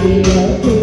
see you.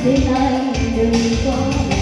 谁爱的人